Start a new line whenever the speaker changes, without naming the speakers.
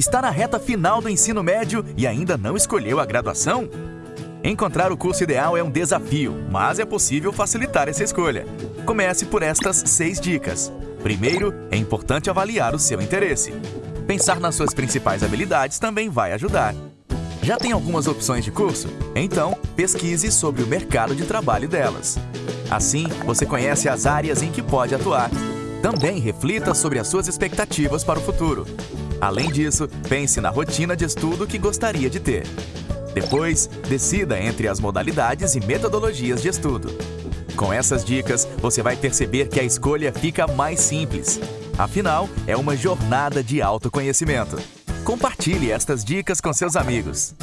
Está na reta final do ensino médio e ainda não escolheu a graduação? Encontrar o curso ideal é um desafio, mas é possível facilitar essa escolha. Comece por estas seis dicas. Primeiro, é importante avaliar o seu interesse. Pensar nas suas principais habilidades também vai ajudar. Já tem algumas opções de curso? Então, pesquise sobre o mercado de trabalho delas. Assim, você conhece as áreas em que pode atuar. Também reflita sobre as suas expectativas para o futuro. Além disso, pense na rotina de estudo que gostaria de ter. Depois, decida entre as modalidades e metodologias de estudo. Com essas dicas, você vai perceber que a escolha fica mais simples. Afinal, é uma jornada de autoconhecimento. Compartilhe estas dicas com seus amigos.